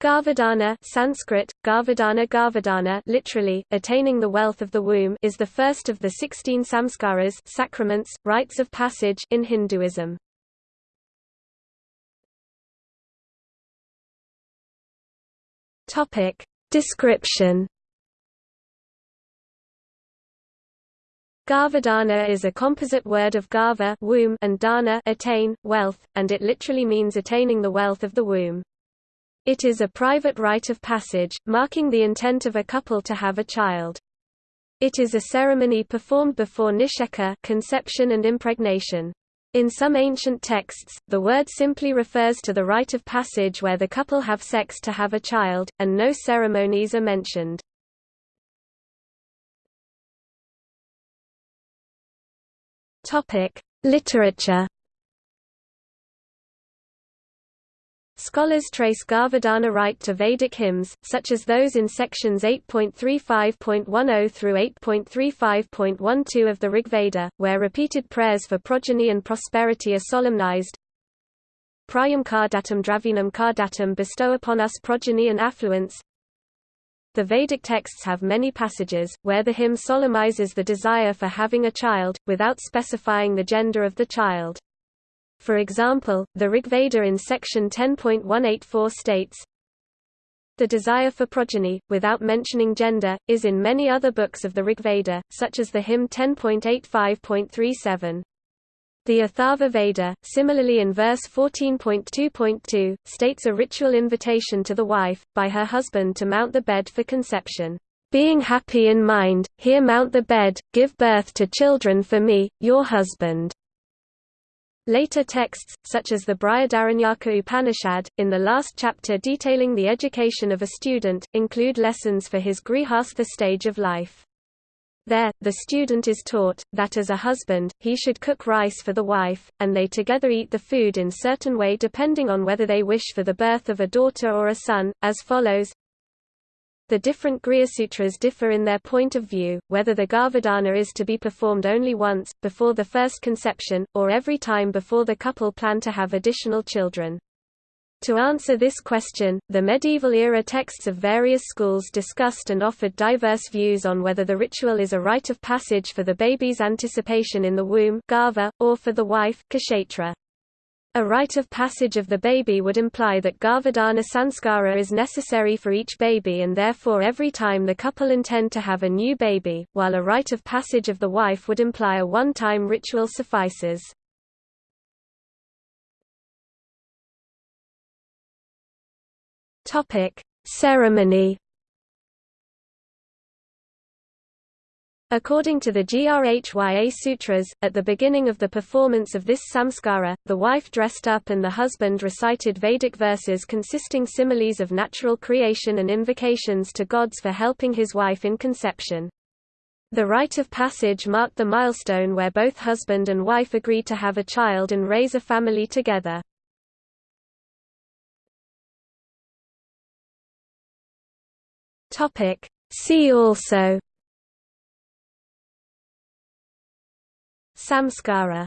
Garbhadhana Sanskrit, Garbhadhana Garbhadhana literally, attaining the wealth of the womb is the first of the 16 samskaras sacraments, rites of passage in Hinduism. Description Garbhadhana is a composite word of garbha womb and dana attain, wealth, and it literally means attaining the wealth of the womb. It is a private rite of passage, marking the intent of a couple to have a child. It is a ceremony performed before nisheka conception and impregnation. In some ancient texts, the word simply refers to the rite of passage where the couple have sex to have a child, and no ceremonies are mentioned. Literature Scholars trace Garbhadhana rite to Vedic hymns, such as those in sections 8.35.10 through 8.35.12 of the Rigveda, where repeated prayers for progeny and prosperity are solemnized. Prayam kardatam dravinam kardatam bestow upon us progeny and affluence. The Vedic texts have many passages, where the hymn solemnizes the desire for having a child, without specifying the gender of the child. For example, the Rigveda in section 10.184 states, The desire for progeny, without mentioning gender, is in many other books of the Rigveda, such as the hymn 10.85.37. The Atharva Veda, similarly in verse 14.2.2, states a ritual invitation to the wife, by her husband to mount the bed for conception. Being happy in mind, here mount the bed, give birth to children for me, your husband. Later texts, such as the Brihadaranyaka Upanishad, in the last chapter detailing the education of a student, include lessons for his grihastha stage of life. There, the student is taught, that as a husband, he should cook rice for the wife, and they together eat the food in certain way depending on whether they wish for the birth of a daughter or a son, as follows the different Grihasutras differ in their point of view, whether the Garbhadhana is to be performed only once, before the first conception, or every time before the couple plan to have additional children. To answer this question, the medieval-era texts of various schools discussed and offered diverse views on whether the ritual is a rite of passage for the baby's anticipation in the womb garbha, or for the wife kshetra. A rite of passage of the baby would imply that Garbhadhana sanskara is necessary for each baby and therefore every time the couple intend to have a new baby, while a rite of passage of the wife would imply a one-time ritual suffices. Ceremony According to the Grhya Sutras, at the beginning of the performance of this samskara, the wife dressed up and the husband recited Vedic verses consisting similes of natural creation and invocations to gods for helping his wife in conception. The rite of passage marked the milestone where both husband and wife agreed to have a child and raise a family together. See also Samskara